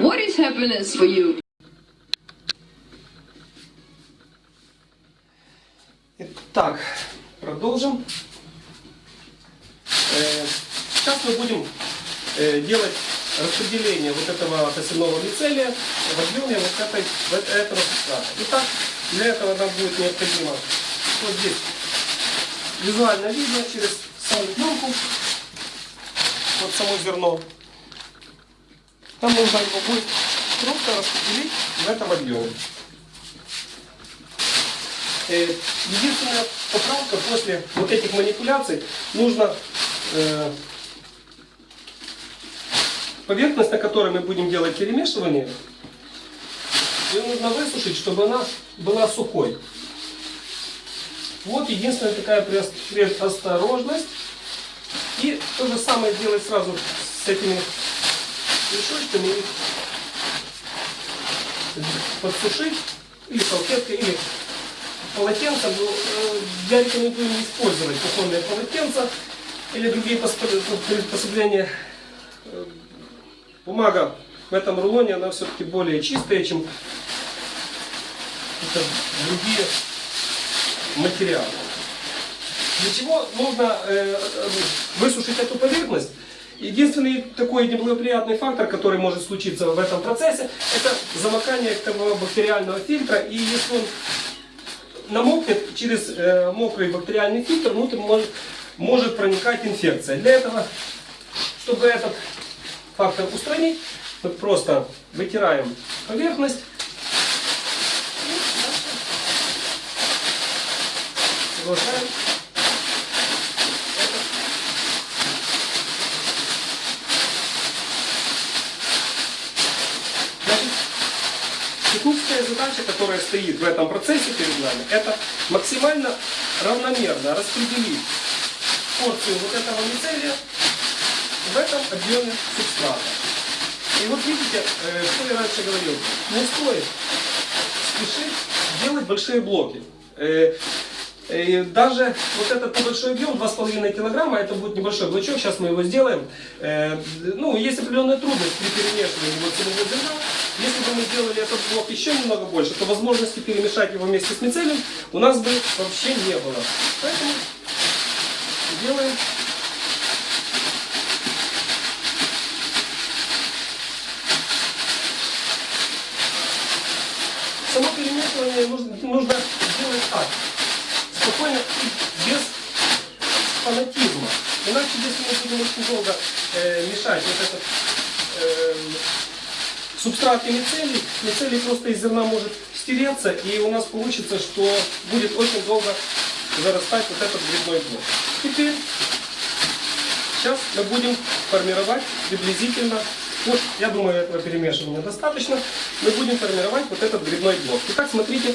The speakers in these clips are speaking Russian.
What is happiness for you? Итак, продолжим. Э, Сейчас мы будем э, делать распределение вот этого косяного мицелия в объеме вот этой, вот этого субстрата. Итак, для этого нам будет необходимо вот здесь визуально видно через саму пленку, вот само зерно. Нам нужно его будет просто распределить в этом объеме. Э, Единственная поправка после вот этих манипуляций нужно э, поверхность, на которой мы будем делать перемешивание, ее нужно высушить, чтобы она была сухой. Вот единственная такая предос- предосторожность. И то же самое делать сразу с этими мешочками. Их подсушить или салфеткой, или полотенцем. Ну, э, Я рекомендую не использовать кухонные полотенца или другие приспособления. Э, Бумага в этом рулоне, она все-таки более чистая, чем другие материалы. Для чего нужно э, э, высушить эту поверхность? Единственный такой неблагоприятный фактор, который может случиться в этом процессе, это замокание этого бактериального фильтра. И если он намокнет через э, мокрый бактериальный фильтр, внутрь может, может проникать инфекция. Для этого, чтобы этот фактор устранить, мы просто вытираем поверхность. Продолжаем это Значит, техническая задача, которая стоит в этом процессе перед нами, это максимально равномерно распределить порцию вот этого мицелия в этом объеме субстрата. И вот видите, э, что я раньше говорил, не стоит спешить делать большие блоки. Э, э, Даже вот этот небольшой объем, 2,5 килограмма, это будет небольшой блочок, сейчас мы его сделаем. Ну, есть определенная трудность при перемешивании вот самого зерна. Если бы мы сделали этот блок еще немного больше, то возможности перемешать его вместе с мицелием у нас бы вообще не было. Поэтому делаем само перемешивание нужно, нужно делать так. Спокойно и без фанатизма. Иначе, если мы будем очень долго э, мешать вот этот э, субстрат и мицелий, мицелий просто из зерна может стереться, и у нас получится, что будет очень долго зарастать вот этот грибной блок. Теперь, сейчас мы будем формировать приблизительно, вот, я думаю, этого перемешивания достаточно, мы будем формировать вот этот грибной блок. Итак, смотрите,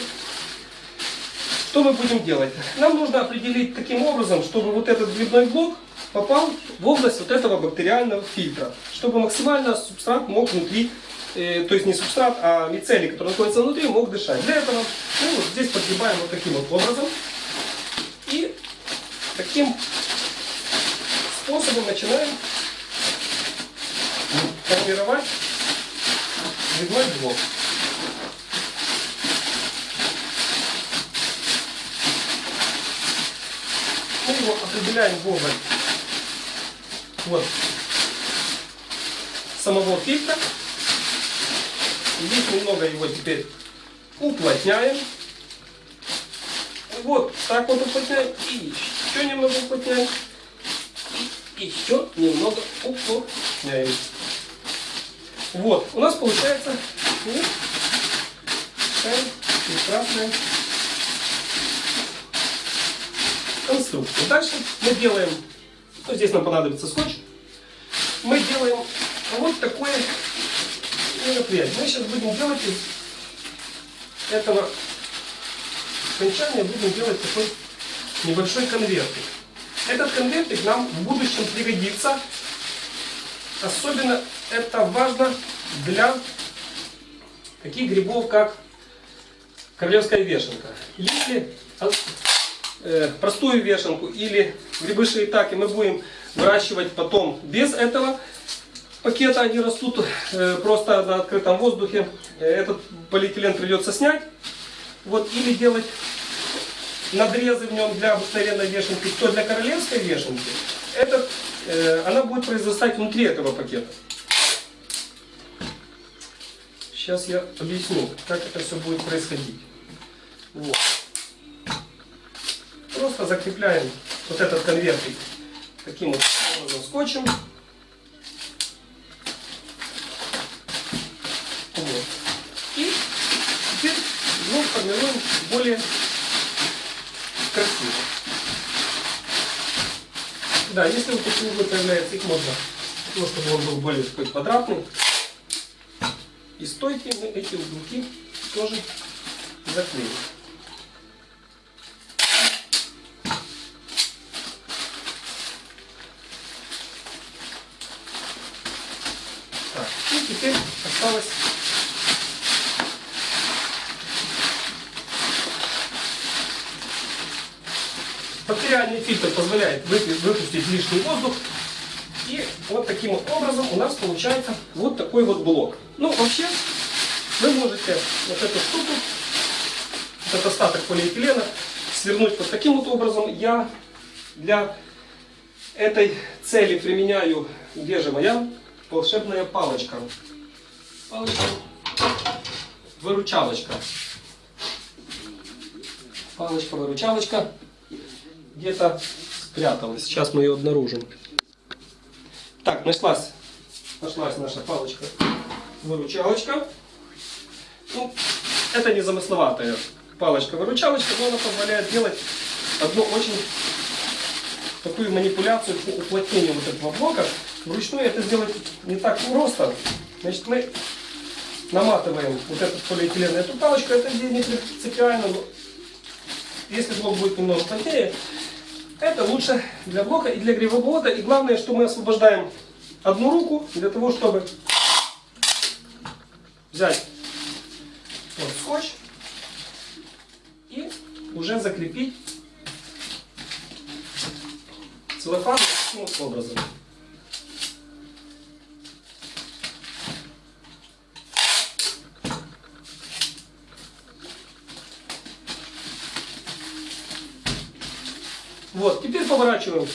что мы будем делать? Нам нужно определить таким образом, чтобы вот этот грибной блок попал в область вот этого бактериального фильтра, чтобы максимально субстрат мог внутри, э, то есть не субстрат, а мицелий, который находится внутри, мог дышать. Для этого мы вот здесь подгибаем вот таким вот образом и таким способом начинаем формировать грибной блок. Мы его определяем в область вот, самого фильтра. Здесь немного его теперь уплотняем. Вот так вот уплотняем. И еще немного уплотняем. И еще немного уплотняем. Вот, у нас получается вот такая прекрасная конструкция. Дальше мы делаем, ну, здесь нам понадобится скотч, мы делаем вот такое мероприятие. Мы сейчас будем делать из этого окончания, будем делать такой небольшой конвертик. Этот конвертик нам в будущем пригодится. Особенно это важно для таких грибов, как королевская вешенка. Если э, простую вешенку или грибы шиитаки мы будем выращивать потом без этого пакета, они растут э, просто на открытом воздухе. Э, Этот полиэтилен придется снять. Вот, или делать надрезы в нем для обыкновенной вешенки, то для королевской вешенки этот, э, она будет произрастать внутри этого пакета. Сейчас я объясню, как это все будет происходить. Вот. Просто закрепляем вот этот конвертик таким вот образом скотчем. Вот. И теперь ну, формируем более красиво. Да, если вот такие углы появляются, их можно, ну, чтобы он был более такой квадратный. И стойки мы эти уголки тоже заклеим. Так, и теперь осталось Бактериальный фильтр позволяет выпустить лишний воздух. И вот таким вот образом у нас получается вот такой вот блок. Ну, вообще, вы можете вот эту штуку, этот остаток полиэтилена, свернуть вот таким вот образом. Я для этой цели применяю, где же моя волшебная палочка. Палочка. Выручалочка. Палочка-выручалочка где-то спряталась. Сейчас мы ее обнаружим. Так, нашлась, нашлась наша палочка-выручалочка. Ну, это не замысловатая палочка-выручалочка, но она позволяет делать одну очень такую манипуляцию по уплотнению вот этого блока. Вручную это сделать не так просто. Значит, мы наматываем вот этот полиэтилен эту палочку. Это не принципиально, но если блок будет немного плотнее, это лучше для блока и для гривообвода. И главное, что мы освобождаем одну руку для того, чтобы взять вот скотч и уже закрепить целлофан таким вот образом. Вот, теперь поворачиваем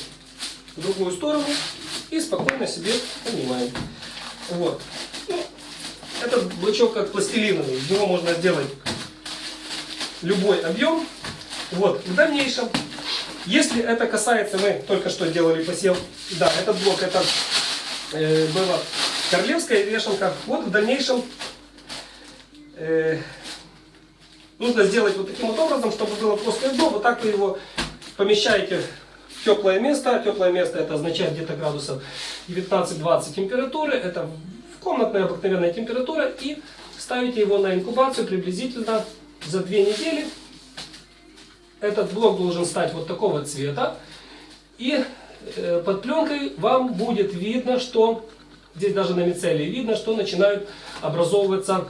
в другую сторону и спокойно себе понимаем. Вот. Ну, этот блочок как пластилиновый, из него можно сделать любой объем. Вот, в дальнейшем, если это касается, мы только что делали посев, да, этот блок, это э, была королевская вешалка. Вот в дальнейшем э, нужно сделать вот таким вот образом, чтобы было плоское дно. Вот так вы его помещаете в теплое место. Теплое место это означает где-то градусов 19-20 температуры. Это комнатная обыкновенная температура. И ставите его на инкубацию приблизительно за 2 недели. Этот блок должен стать вот такого цвета. И э, под пленкой вам будет видно, что здесь даже на мицелии видно, что начинают образовываться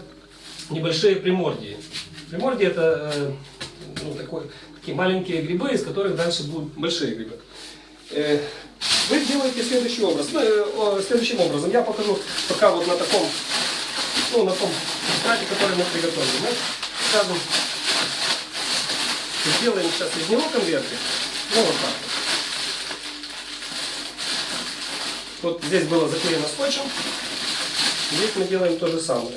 небольшие примордии. Примордии это э, ну, такой, такие маленькие грибы, из которых дальше будут большие грибы. Э, вы делаете следующий образ. Ну, э, следующим образом. Я покажу пока вот на таком, ну, на том субстрате, который мы приготовили. Мы, скажем, сделаем сейчас из него конвертик. Ну, вот так. Вот здесь было заклеено скотчем. Здесь мы делаем то же самое.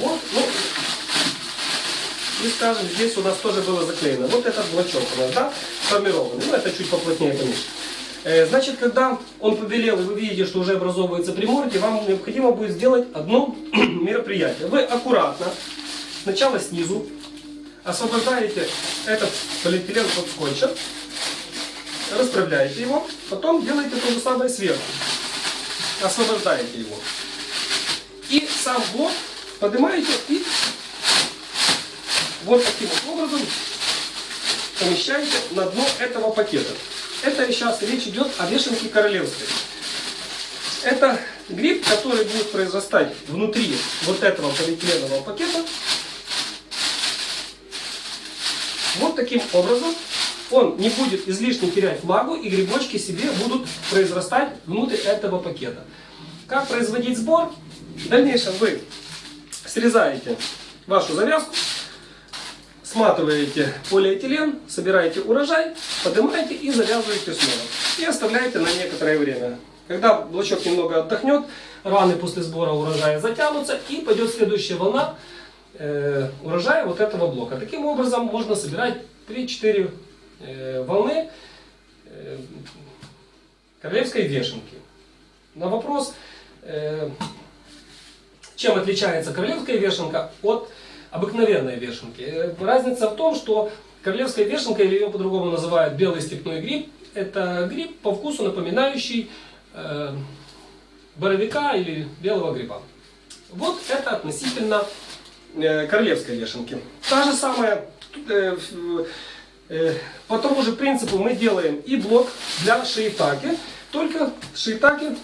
Вот, ну, и скажем, здесь у нас тоже было заклеено. Вот этот блочок у нас, да, сформированный. Ну, это чуть поплотнее, конечно. Э, Значит, когда он побелел, и вы видите, что уже образовывается приморки, вам необходимо будет сделать одно мероприятие. Вы аккуратно, сначала снизу, освобождаете этот полиэтилен от скотча, расправляете его, потом делаете то же самое сверху. Освобождаете его. И сам блок поднимаете и вот таким вот образом помещаете на дно этого пакета. Это сейчас речь идет о вешенке королевской. Это гриб, который будет произрастать внутри вот этого полиэтиленового пакета. Вот таким образом он не будет излишне терять влагу, и грибочки себе будут произрастать внутрь этого пакета. Как производить сбор? В дальнейшем вы срезаете вашу завязку, сматываете полиэтилен, собираете урожай, поднимаете и завязываете снова. И оставляете на некоторое время. Когда блочок немного отдохнет, раны после сбора урожая затянутся и пойдет следующая волна э, урожая вот этого блока. Таким образом можно собирать 3-4 э, волны э, королевской вешенки. На вопрос, э, чем отличается королевская вешенка от обыкновенной вешенки. Э, Разница в том, что королевская вешенка, или ее по-другому называют белый степной гриб, это гриб по вкусу напоминающий э, боровика или белого гриба. Вот это относительно э, королевской вешенки. Та же самая, э, э, по тому же принципу мы делаем и блок для шиитаки, только шиитаки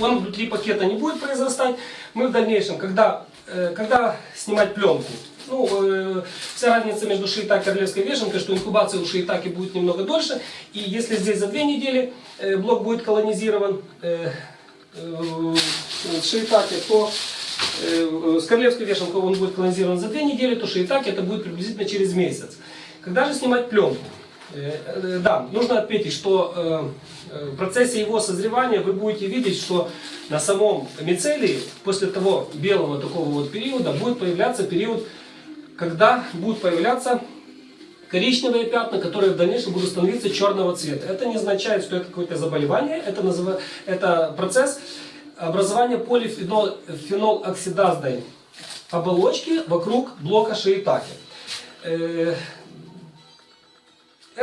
он внутри пакета не будет произрастать. Мы в дальнейшем, когда, когда снимать пленку, ну, э, вся разница между шиитаки и королевской вешенкой, что инкубация у шиитаки будет немного дольше. И если здесь за две недели э, блок будет колонизирован э, э, шиитаки, то э, с королевской вешенкой он будет колонизирован за две недели, то шиитаки это будет приблизительно через месяц. Когда же снимать пленку? Э, э, Да, нужно отметить, что э, в процессе его созревания вы будете видеть, что на самом мицелии после того белого такого вот периода будет появляться период, когда будут появляться коричневые пятна, которые в дальнейшем будут становиться черного цвета. Это не означает, что это какое-то заболевание, это, называ- это процесс образования полифенол-оксидазной оболочки вокруг блока шиитаки.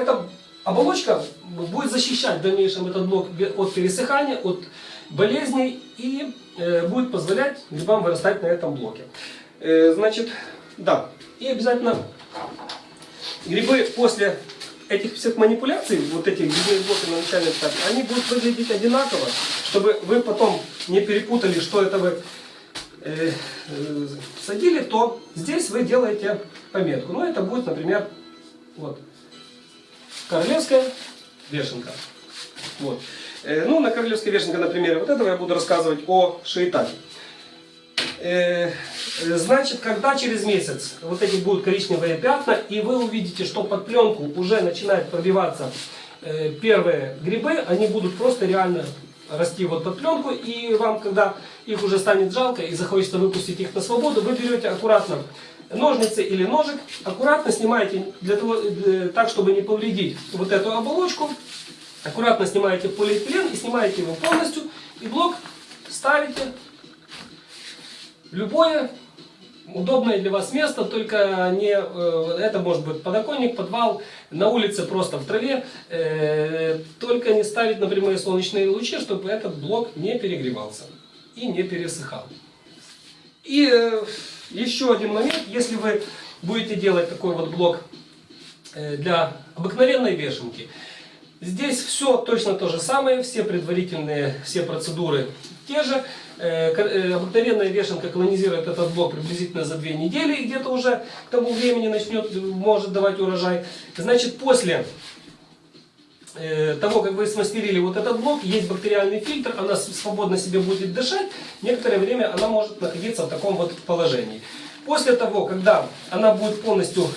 Эта оболочка будет защищать в дальнейшем этот блок от пересыхания, от болезней и э, будет позволять грибам вырастать на этом блоке. Э, значит, да, и обязательно грибы после этих всех манипуляций, вот этих грибных блоков на начальном этапе, они будут выглядеть одинаково, чтобы вы потом не перепутали, что это вы э, э, садили, то здесь вы делаете пометку. Ну, это будет, например, вот, королевская вешенка. Вот. Э, Ну, на королевской вешенке, на примере вот этого я буду рассказывать о шиитаке. Э, э, Значит, когда через месяц вот эти будут коричневые пятна, и вы увидите, что под пленку уже начинают пробиваться э, первые грибы, они будут просто реально расти вот под пленку, и вам, когда их уже станет жалко и захочется выпустить их на свободу, вы берете аккуратно ножницы или ножик, аккуратно снимаете для того, э, так, чтобы не повредить вот эту оболочку, аккуратно снимаете полиэтилен и снимаете его полностью, и блок ставите. Любое удобное для вас место, только не э, это может быть подоконник, подвал, на улице просто в траве, э, только не ставить на прямые солнечные лучи, чтобы этот блок не перегревался и не пересыхал. И еще один момент, если вы будете делать такой вот блок э, для обыкновенной вешенки, здесь все точно то же самое, все предварительные, все процедуры те же. Э, э, Обыкновенная вешенка колонизирует этот блок приблизительно за две недели, где-то уже к тому времени начнет, может давать урожай. Значит, после того, как вы смастерили вот этот блок, есть бактериальный фильтр, она свободно себе будет дышать, некоторое время она может находиться в таком вот положении. После того, когда она будет полностью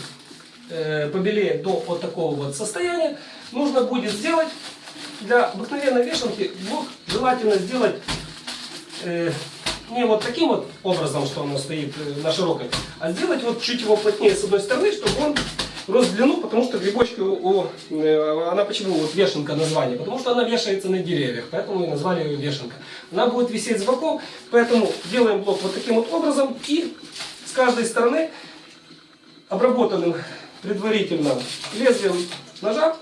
э, побелеет до вот такого вот состояния, нужно будет сделать для обыкновенной вешалки блок желательно сделать э, не вот таким вот образом, что оно стоит э, на широкой, а сделать вот чуть его плотнее с одной стороны, чтобы он рос в длину, потому что грибочки, у, у, э, она почему вот вешенка название? Потому что она вешается на деревьях, поэтому и назвали ее вешенка. Она будет висеть с боков, поэтому делаем блок вот таким вот образом и с каждой стороны обработанным предварительно лезвием ножа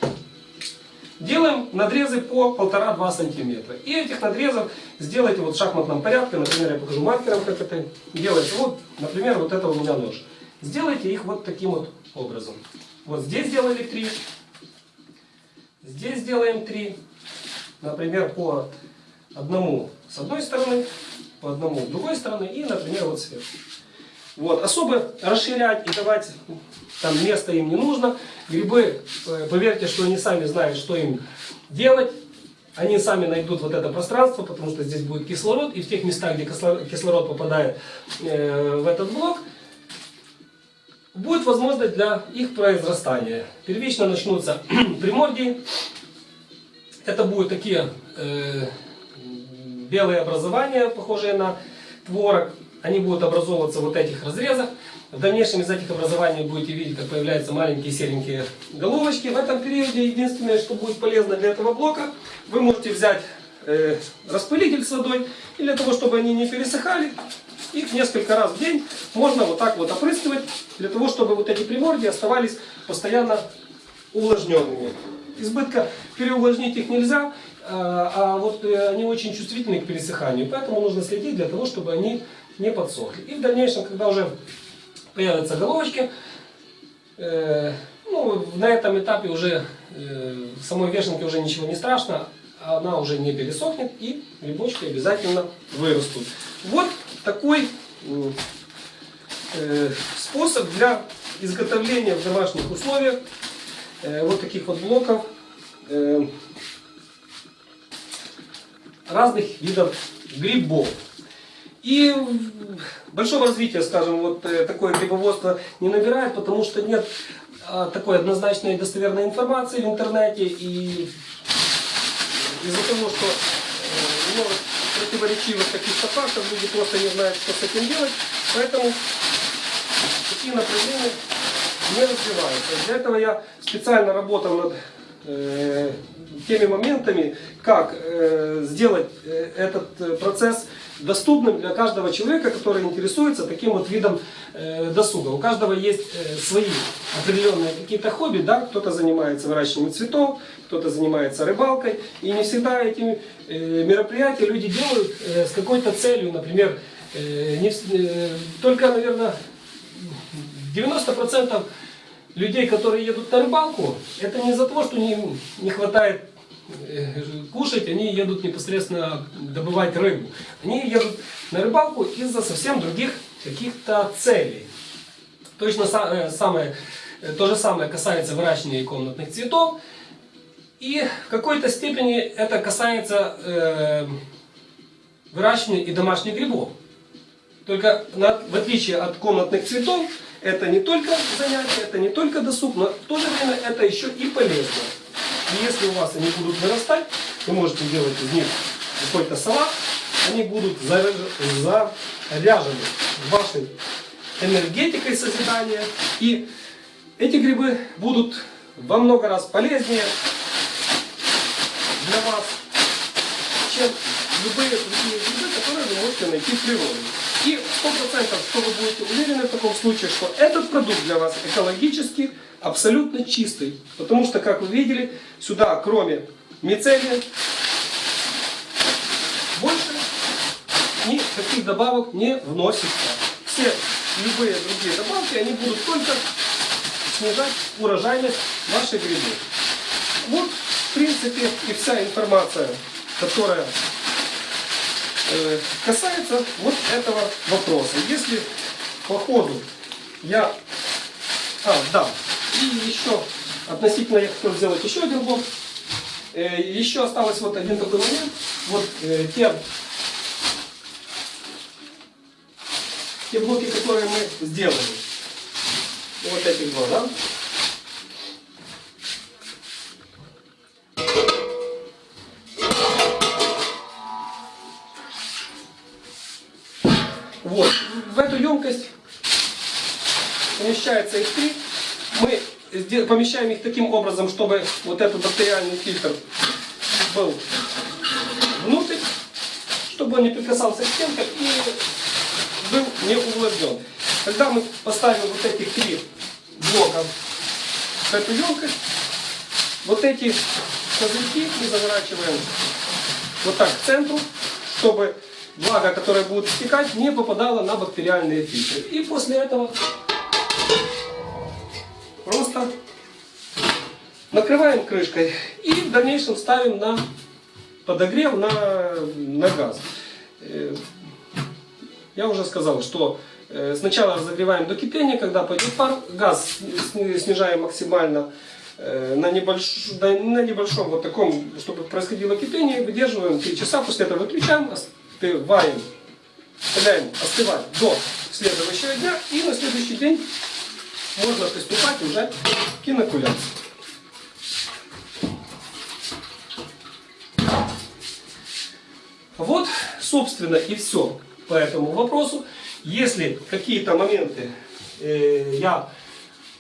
делаем надрезы по 1,5-2 сантиметра. И этих надрезов сделайте вот в шахматном порядке. Например, я покажу маркером, как это делается. Вот, например, вот это у меня нож. Сделайте их вот таким вот образом. Вот здесь сделали 3. Здесь сделаем 3. Например, по одному с одной стороны, по одному с другой стороны и, например, вот сверху. Вот. Особо расширять и давать там место им не нужно. Грибы, э, поверьте, что они сами знают, что им делать. Они сами найдут вот это пространство, потому что здесь будет кислород, и в тех местах, где кисло- кислород попадает э, в этот блок, будет возможность для их произрастания. Первично начнутся примордии. Это будут такие э, белые образования, похожие на творог. Они будут образовываться в вот этих разрезах. В дальнейшем из этих образований будете видеть, как появляются маленькие серенькие головочки. В этом периоде единственное, что будет полезно для этого блока, вы можете взять э, распылитель с водой, и для того, чтобы они не пересыхали, их несколько раз в день можно вот так вот опрыскивать, для того, чтобы вот эти примордии оставались постоянно увлажненными. Избытка переувлажнить их нельзя, а а вот э, они очень чувствительны к пересыханию, поэтому нужно следить для того, чтобы они не подсохли. И в дальнейшем, когда уже появятся головочки, э, ну, на этом этапе уже э, самой вешенке уже ничего не страшно, она уже не пересохнет и грибочки обязательно вырастут. Вот такой э, способ для изготовления в домашних условиях э, вот таких вот блоков э, разных видов грибов. И большого развития, скажем, вот такое грибоводство не набирает, потому что нет а, такой однозначной и достоверной информации в интернете. И из-за того, что много противоречивых каких-то фактов, люди просто не знают, что с этим делать. Поэтому такие направления не развиваются. Для этого я специально работал над э, теми моментами, как э, сделать э, этот э, процесс доступным для каждого человека, который интересуется таким вот видом э, досуга. У каждого есть э, свои определенные какие-то хобби, да, кто-то занимается выращиванием цветов, кто-то занимается рыбалкой, и не всегда эти э, мероприятия люди делают с какой-то целью, например, не только, наверное, 90% людей, которые едут на рыбалку, это не из-за того, что им не хватает кушать, они едут непосредственно добывать рыбу. Они едут на рыбалку из-за совсем других каких-то целей. Точно э, самое, э, то же самое касается выращивания комнатных цветов. И в какой-то степени это касается э, выращивания и домашних грибов. Только на- в отличие от комнатных цветов, это не только занятие, это не только досуг, но в то же время это еще и полезно. И если у вас они будут вырастать, вы можете делать из них какой-то салат, они будут заря- заряжены вашей энергетикой созидания. И эти грибы будут во много раз полезнее для вас, чем любые другие грибы, которые вы можете найти в природе. И 100% что вы будете уверены в таком случае, что этот продукт для вас экологически абсолютно чистый. Потому что, как вы видели, сюда кроме мицелия больше никаких добавок не вносится. Все любые другие добавки, они будут только снижать урожайность ваших грибов. Вот, в принципе, и вся информация, которая э, касается вот этого вопроса. Если по ходу я... А, да. И еще относительно я хотел сделать еще один блок. Э, еще осталось вот один такой момент. Вот э, те, те блоки, которые мы сделали. Вот эти два, да? Вот. В эту емкость помещается их три. Мы помещаем их таким образом, чтобы вот этот бактериальный фильтр был внутрь, чтобы он не прикасался к стенкам и был не увлажнен. Когда мы поставим вот эти три блока в эту емкость, вот эти козырьки мы заворачиваем вот так к центру, чтобы влага, которая будет стекать, не попадала на бактериальные фильтры. И после этого просто накрываем крышкой и в дальнейшем ставим на подогрев на, на газ. Э, Я уже сказал, что Э, Сначала разогреваем до кипения, когда пойдет пар, газ сни- снижаем максимально э, на, небольш- на небольшом вот таком, чтобы происходило кипение, выдерживаем 3 часа, после этого выключаем, остываем, оставляем остывать до следующего дня и на следующий день можно приступать уже к инокуляции. Вот, собственно, и все по этому вопросу. Если какие-то моменты э, я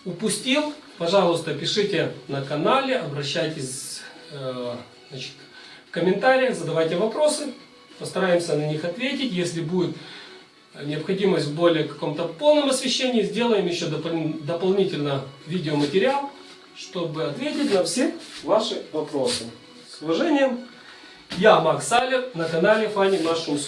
упустил, пожалуйста, пишите на канале, обращайтесь э, значит, в комментариях, задавайте вопросы, постараемся на них ответить. Если будет необходимость в более каком-то полном освещении, сделаем еще допол- дополнительно видеоматериал, чтобы ответить на все ваши вопросы. С уважением, я Макс Салер на канале Funny Mushroom.